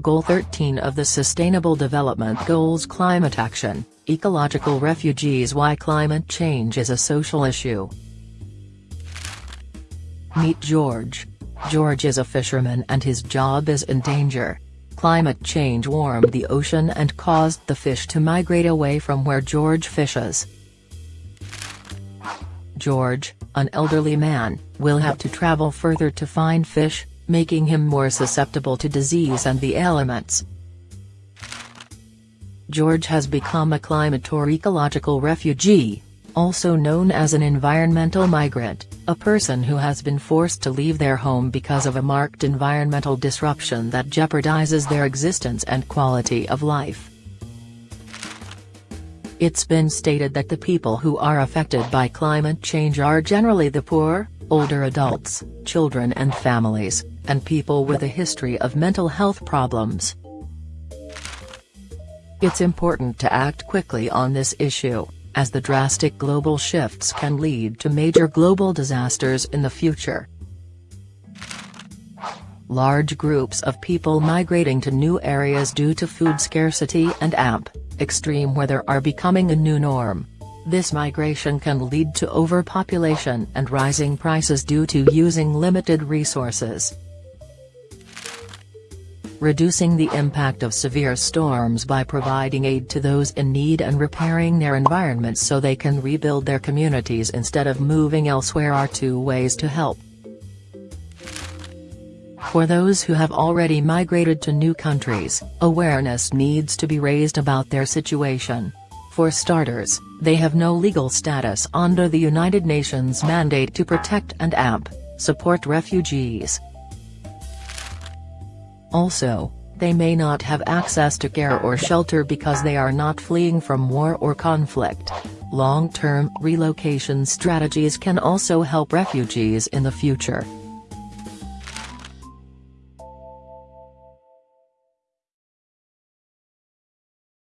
Goal 13 of the Sustainable Development Goals Climate Action, Ecological Refugees Why Climate Change is a Social Issue. Meet George. George is a fisherman and his job is in danger. Climate change warmed the ocean and caused the fish to migrate away from where George fishes. George, an elderly man, will have to travel further to find fish, making him more susceptible to disease and the elements. George has become a climate or ecological refugee, also known as an environmental migrant, a person who has been forced to leave their home because of a marked environmental disruption that jeopardizes their existence and quality of life. It's been stated that the people who are affected by climate change are generally the poor, older adults, children and families, and people with a history of mental health problems. It's important to act quickly on this issue, as the drastic global shifts can lead to major global disasters in the future. Large groups of people migrating to new areas due to food scarcity and AMP, extreme weather are becoming a new norm. This migration can lead to overpopulation and rising prices due to using limited resources. Reducing the impact of severe storms by providing aid to those in need and repairing their environments so they can rebuild their communities instead of moving elsewhere are two ways to help. For those who have already migrated to new countries, awareness needs to be raised about their situation. For starters, they have no legal status under the United Nations mandate to protect and AMP, support refugees. Also, they may not have access to care or shelter because they are not fleeing from war or conflict. Long-term relocation strategies can also help refugees in the future.